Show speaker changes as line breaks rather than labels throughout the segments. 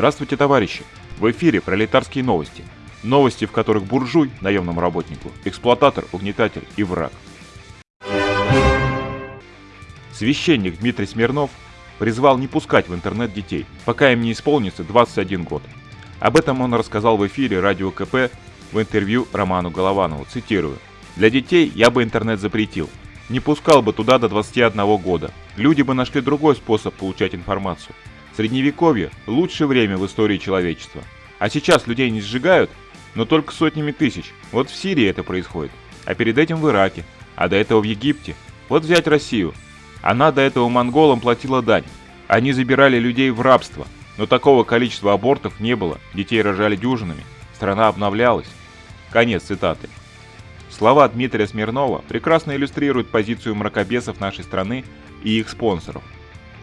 Здравствуйте, товарищи! В эфире пролетарские новости. Новости, в которых буржуй наемному работнику, эксплуататор, угнетатель и враг. Священник Дмитрий Смирнов призвал не пускать в интернет детей, пока им не исполнится 21 год. Об этом он рассказал в эфире радио КП в интервью Роману Голованову, цитирую. «Для детей я бы интернет запретил. Не пускал бы туда до 21 года. Люди бы нашли другой способ получать информацию. Средневековье – лучшее время в истории человечества. А сейчас людей не сжигают, но только сотнями тысяч. Вот в Сирии это происходит. А перед этим в Ираке. А до этого в Египте. Вот взять Россию. Она до этого монголам платила дань. Они забирали людей в рабство. Но такого количества абортов не было. Детей рожали дюжинами. Страна обновлялась. Конец цитаты. Слова Дмитрия Смирнова прекрасно иллюстрируют позицию мракобесов нашей страны и их спонсоров.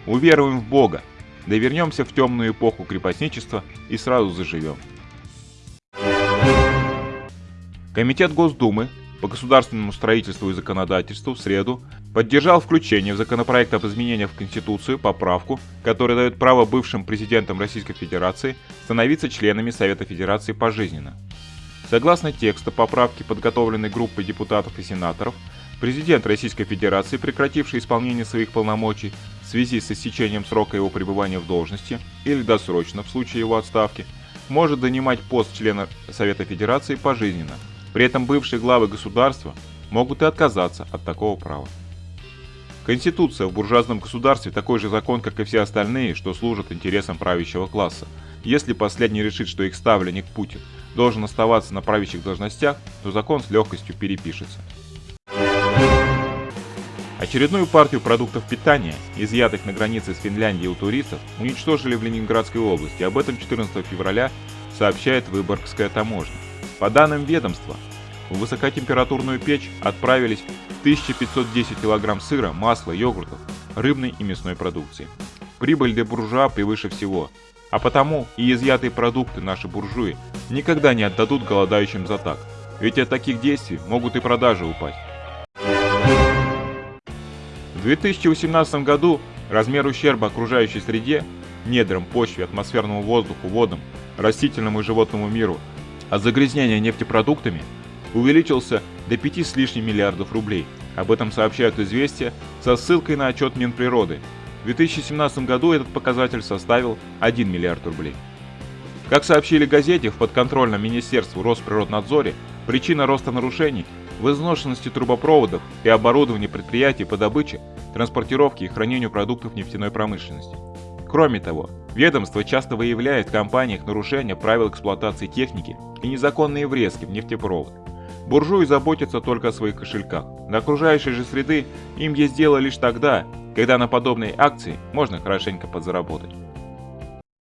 Уверуем в Бога, да вернемся в темную эпоху крепостничества и сразу заживем. Комитет Госдумы по государственному строительству и законодательству в среду поддержал включение в законопроект об изменениях в Конституцию поправку, которая дает право бывшим президентам Российской Федерации становиться членами Совета Федерации пожизненно. Согласно тексту поправки, подготовленной группой депутатов и сенаторов, президент Российской Федерации, прекративший исполнение своих полномочий в связи с истечением срока его пребывания в должности или досрочно в случае его отставки, может занимать пост члена Совета Федерации пожизненно. При этом бывшие главы государства могут и отказаться от такого права. Конституция в буржуазном государстве такой же закон, как и все остальные, что служат интересам правящего класса. Если последний решит, что их ставленник Путин должен оставаться на правящих должностях, то закон с легкостью перепишется. Очередную партию продуктов питания, изъятых на границе с Финляндией у туристов, уничтожили в Ленинградской области. Об этом 14 февраля сообщает Выборгская таможня. По данным ведомства, в высокотемпературную печь отправились 1510 кг сыра, масла, йогуртов, рыбной и мясной продукции. Прибыль для буржуа превыше всего, а потому и изъятые продукты наши буржуи никогда не отдадут голодающим за так, ведь от таких действий могут и продажи упасть. В 2018 году размер ущерба окружающей среде, недрам, почве, атмосферному воздуху, водам, растительному и животному миру от загрязнения нефтепродуктами увеличился до 5 с лишним миллиардов рублей. Об этом сообщают известия со ссылкой на отчет Минприроды. В 2017 году этот показатель составил 1 миллиард рублей. Как сообщили газете, в подконтрольном Министерству Росприроднадзоре причина роста нарушений в изношенности трубопроводов и оборудовании предприятий по добыче, транспортировке и хранению продуктов нефтяной промышленности. Кроме того, ведомство часто выявляет в компаниях нарушения правил эксплуатации техники и незаконные врезки в нефтепровод. Буржуи заботятся только о своих кошельках. На окружающей же среды им есть дело лишь тогда, когда на подобные акции можно хорошенько подзаработать.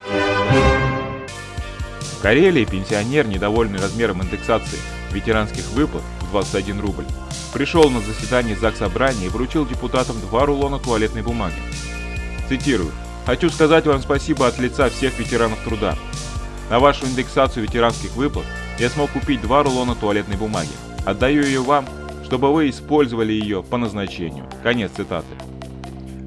В Карелии пенсионер, недовольный размером индексации ветеранских выплат 21 рубль, пришел на заседание ЗАГС Собрания и вручил депутатам два рулона туалетной бумаги. Цитирую. «Хочу сказать вам спасибо от лица всех ветеранов труда. На вашу индексацию ветеранских выплат я смог купить два рулона туалетной бумаги. Отдаю ее вам, чтобы вы использовали ее по назначению». Конец цитаты.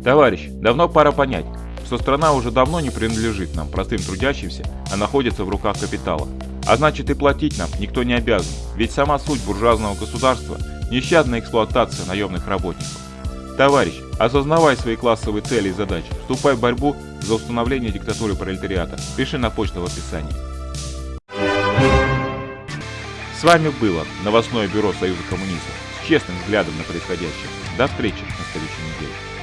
Товарищ, давно пора понять, что страна уже давно не принадлежит нам, простым трудящимся, а находится в руках капитала. А значит и платить нам никто не обязан, ведь сама суть буржуазного государства – нещадная эксплуатация наемных работников. Товарищ, осознавай свои классовые цели и задачи, вступай в борьбу за установление диктатуры пролетариата. Пиши на почту в описании. С вами было новостное бюро Союза коммунистов с честным взглядом на происходящее. До встречи на следующем